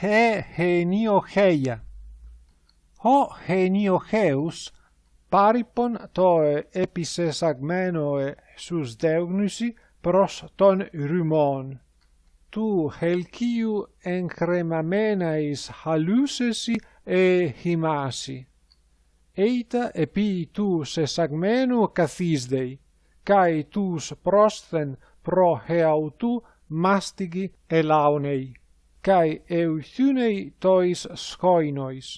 he geniocheia. Ο γενιοχέους πάρυπον το επισεσαγμένο ε, στους δέγνωση προς τον ρημόν. Του χελκίου εγκρεμαμένα εις χαλούσεσι ε. Έιτα επί του σεσαγμένου καθίσδεϊ, καί τους πρόσθεν προχεαυτού μάστιγι ελάωνεϊ. kai euthynei tois skoinois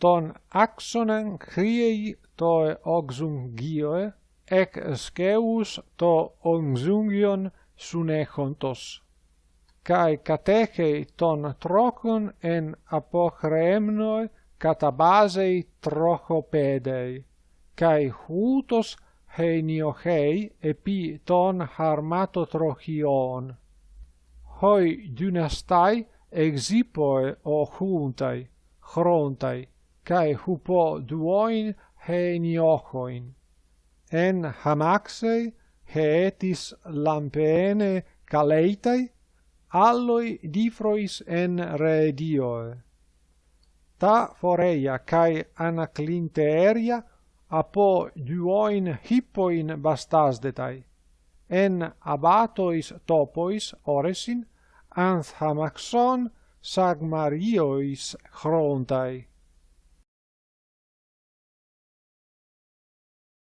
ton axonen kriei toe oxungioe ec sceus to onxungion sunechontos kai katechei ton trokon en apochremnoi katabasei trochopedei. Kai hutos heniochei epi ton harmato trochion hoi dynastai exipoe o huntai, chrontai, cae hupo duoin heniochoin. En hamaxei heetis lampeene caleitai, alloi difrois en redioe. Ta foreia cae anaclinteeria apo duoin hippoin bastasdetai en abatois topois oresin, anthamaxon sagmariois chrontai.